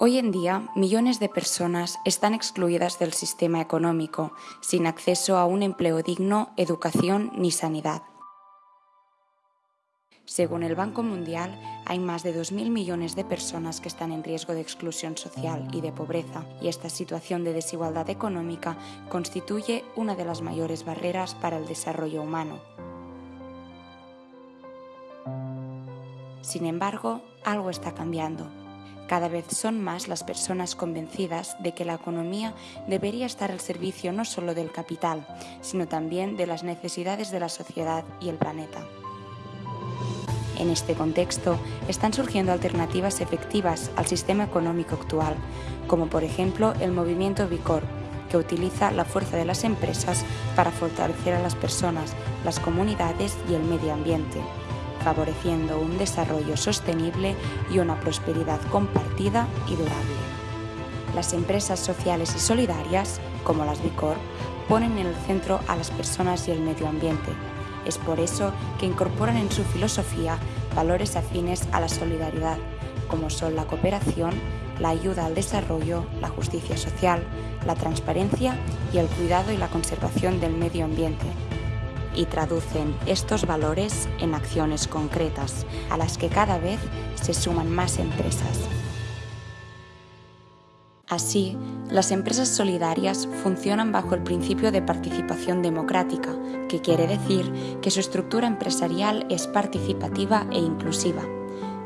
Hoy en día, millones de personas están excluidas del sistema económico, sin acceso a un empleo digno, educación ni sanidad. Según el Banco Mundial, hay más de 2.000 millones de personas que están en riesgo de exclusión social y de pobreza, y esta situación de desigualdad económica constituye una de las mayores barreras para el desarrollo humano. Sin embargo, algo está cambiando. Cada vez son más las personas convencidas de que la economía debería estar al servicio no solo del capital, sino también de las necesidades de la sociedad y el planeta. En este contexto, están surgiendo alternativas efectivas al sistema económico actual, como por ejemplo el movimiento Bicor, que utiliza la fuerza de las empresas para fortalecer a las personas, las comunidades y el medio ambiente favoreciendo un desarrollo sostenible y una prosperidad compartida y durable. Las empresas sociales y solidarias, como las Bicor, ponen en el centro a las personas y el medio ambiente. Es por eso que incorporan en su filosofía valores afines a la solidaridad, como son la cooperación, la ayuda al desarrollo, la justicia social, la transparencia y el cuidado y la conservación del medio ambiente, y traducen estos valores en acciones concretas, a las que cada vez se suman más empresas. Así, las empresas solidarias funcionan bajo el principio de participación democrática, que quiere decir que su estructura empresarial es participativa e inclusiva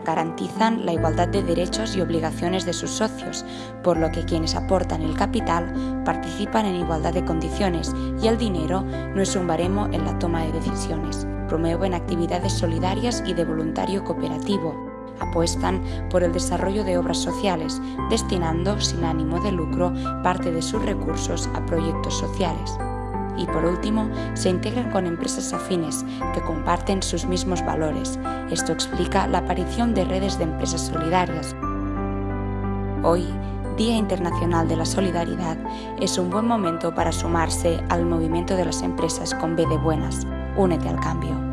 garantizan la igualdad de derechos y obligaciones de sus socios, por lo que quienes aportan el capital participan en igualdad de condiciones y el dinero no es un baremo en la toma de decisiones. Promueven actividades solidarias y de voluntario cooperativo. Apuestan por el desarrollo de obras sociales, destinando sin ánimo de lucro parte de sus recursos a proyectos sociales y por último se integran con empresas afines que comparten sus mismos valores. Esto explica la aparición de redes de empresas solidarias. Hoy, Día Internacional de la Solidaridad, es un buen momento para sumarse al movimiento de las empresas con B de buenas. Únete al cambio.